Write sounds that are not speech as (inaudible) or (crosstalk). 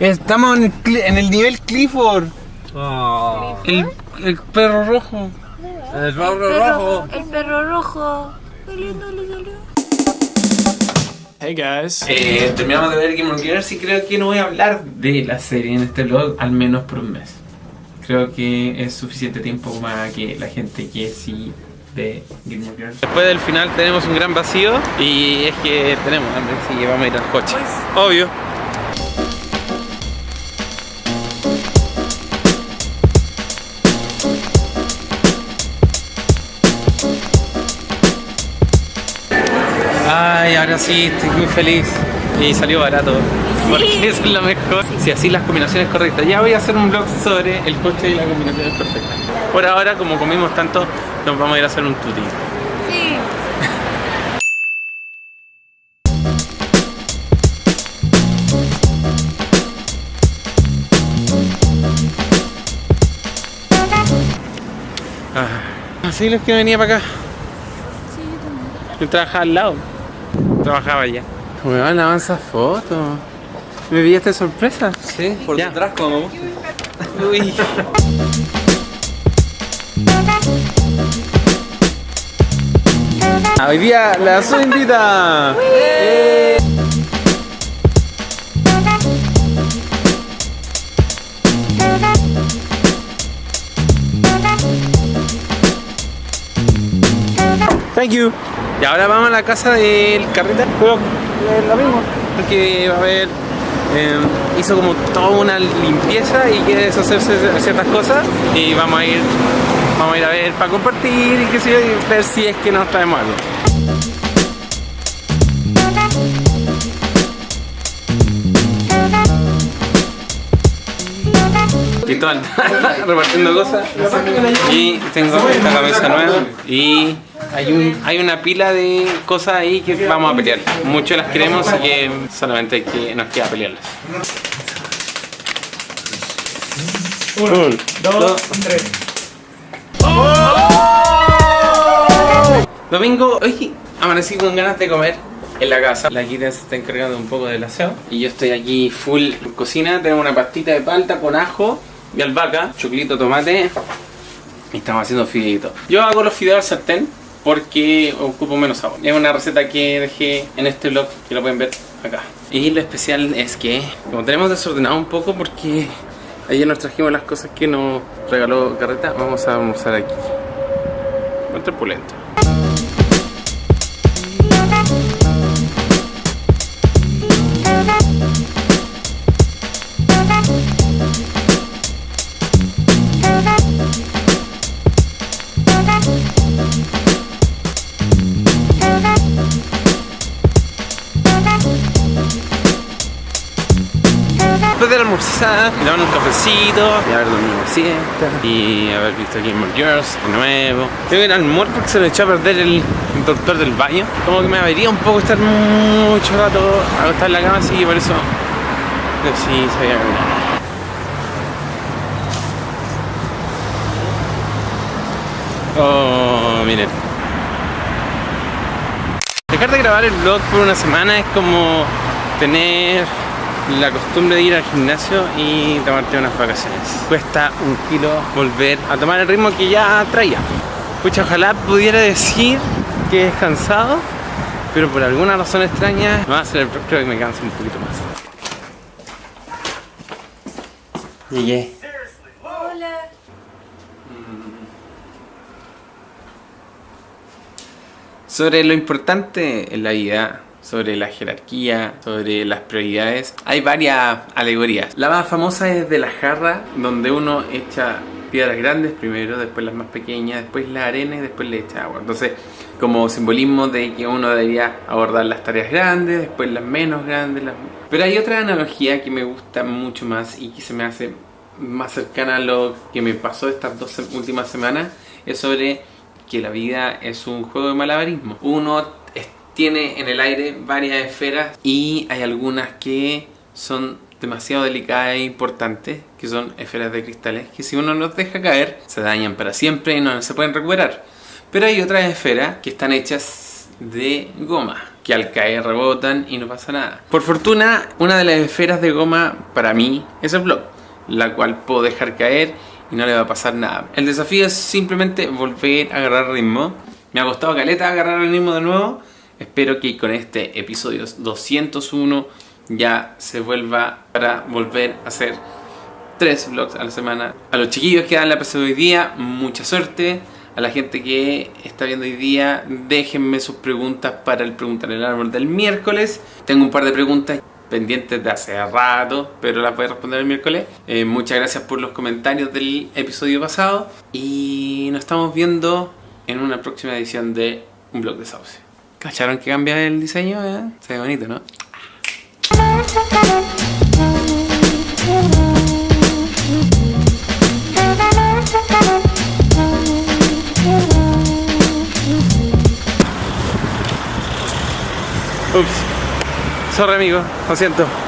Estamos en el, en el nivel Clifford. Oh. El, el perro rojo. El rojo. El perro rojo. Lindo le salió. Hey guys. Eh, terminamos de ver Game of Thrones y creo que no voy a hablar de la serie en este vlog al menos por un mes. Creo que es suficiente tiempo para que la gente que sí ve Game of Thrones. Después del final tenemos un gran vacío y es que tenemos hambre, así que vamos a ir al coche. Obvio. Ahora sí, estoy muy feliz. Y salió barato. Porque (laughs) eso es lo mejor. Si así las combinaciones correctas. Ya voy a hacer un vlog sobre el coche y las combinaciones perfectas. Por ahora, como comimos tanto, nos vamos a ir a hacer un tuti. Sí. Ah, así los que venía para acá. Yo trabajaba al lado. Trabajaba allá. Me van a avanzar fotos. ¿Me pillaste sorpresa? Sí, por Ya. detrás como me gusta. Uy. Ah, Hoy día la su invita. Eh. Thank you. Y ahora vamos a la casa del carreta. Pero es lo mismo. Porque va a haber. eh, hizo como toda una limpieza y quiere deshacerse de ciertas cosas. Y vamos a ir. Vamos a ir a ver para compartir y qué sé yo, y ver si es que nos traemos algo. (laughs) Repartiendo cosas y tengo esta cabeza nueva y hay, un, hay una pila de cosas ahí que vamos a pelear. Muchos las queremos y que solamente hay que, nos queda pelearlas. Uno, dos, tres. Domingo, hoy amanecí con ganas de comer en la casa. La Kita se está encargando un poco del aseo. Y yo estoy aquí full cocina. Tenemos una pastita de palta con ajo y albahaca, choclito, tomate. Y estamos haciendo fideitos. Yo hago los fideos al sartén porque ocupo menos agua. Es una receta que dejé en este blog que lo pueden ver acá. Y lo especial es que, como tenemos desordenado un poco porque ayer nos trajimos las cosas que nos regaló Carreta, vamos a almorzar aquí. Bastante pulento. Después de la almorzada, daban un cafecito, y haber dormido siesta, y haber visto Game of Girls de nuevo. Tengo que ir al mall porque se le echó a perder el, el doctor del baño. Como que me avería un poco estar mucho rato acostado en la cama, así que por eso decidí salir a caminar. Oh, miren. Dejar de grabar el vlog por una semana es como tener la costumbre de ir al gimnasio y tomarte unas vacaciones. Cuesta un kilo volver a tomar el ritmo que ya traía. Pucha, ojalá pudiera decir que he descansado, pero por alguna razón extraña, a hacer el creo que me cansa un poquito más. Llegué. Hola. Sobre lo importante en la vida, sobre la jerarquía, sobre las prioridades, hay varias alegorías. La más famosa es de la jarra, donde uno echa piedras grandes primero, después las más pequeñas, después la arena y después le echa agua. Entonces, como simbolismo de que uno debería abordar las tareas grandes, después las menos grandes. Pero hay otra analogía que me gusta mucho más y que se me hace más cercana a lo que me pasó estas dos últimas semanas, es sobre que la vida es un juego de malabarismo. Uno tiene en el aire varias esferas y hay algunas que son demasiado delicadas e importantes, que son esferas de cristales, que si uno los deja caer, se dañan para siempre y no se pueden recuperar. Pero hay otras esferas que están hechas de goma, que al caer rebotan y no pasa nada. Por fortuna, una de las esferas de goma para mí es el blog, la cual puedo dejar caer y no le va a pasar nada. El desafío es simplemente volver a agarrar ritmo. Me ha costado caleta agarrar el ritmo de nuevo. Espero que con este episodio 201 ya se vuelva para volver a hacer tres vlogs a la semana. A los chiquillos que dan la PC hoy día, mucha suerte a la gente que está viendo hoy día, déjenme sus preguntas para el Preguntar el Árbol del miércoles. Tengo un par de preguntas pendientes de hace rato, pero las voy a responder el miércoles. Eh, muchas gracias por los comentarios del episodio pasado y nos estamos viendo en una próxima edición de Un Blog de Sauce. ¿Cacharon que cambia el diseño? Eh? Se ve bonito, ¿no? Ups. Sorry amigo, lo siento.